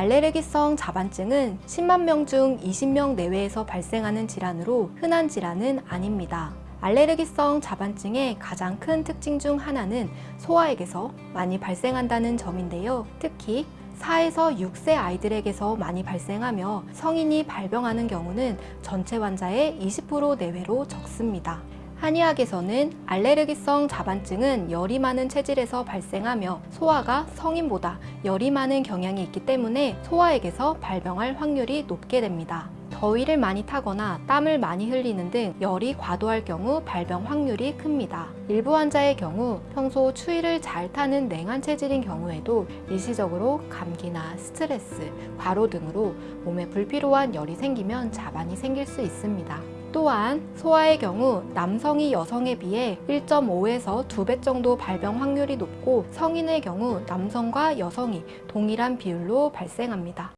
알레르기성 자반증은 10만 명 중 20명 내외에서 발생하는 질환으로 흔한 질환은 아닙니다. 알레르기성 자반증의 가장 큰 특징 중 하나는 소아에게서 많이 발생한다는 점인데요. 특히 4에서 6세 아이들에게서 많이 발생하며 성인이 발병하는 경우는 전체 환자의 20% 내외로 적습니다. 한의학에서는 알레르기성 자반증은 열이 많은 체질에서 발생하며 소아가 성인보다 열이 많은 경향이 있기 때문에 소아에게서 발병할 확률이 높게 됩니다. 더위를 많이 타거나 땀을 많이 흘리는 등 열이 과도할 경우 발병 확률이 큽니다. 일부 환자의 경우 평소 추위를 잘 타는 냉한 체질인 경우에도 일시적으로 감기나 스트레스, 과로 등으로 몸에 불필요한 열이 생기면 자반이 생길 수 있습니다. 또한 소아의 경우 남성이 여성에 비해 1.5에서 2배 정도 발병 확률이 높고 성인의 경우 남성과 여성이 동일한 비율로 발생합니다.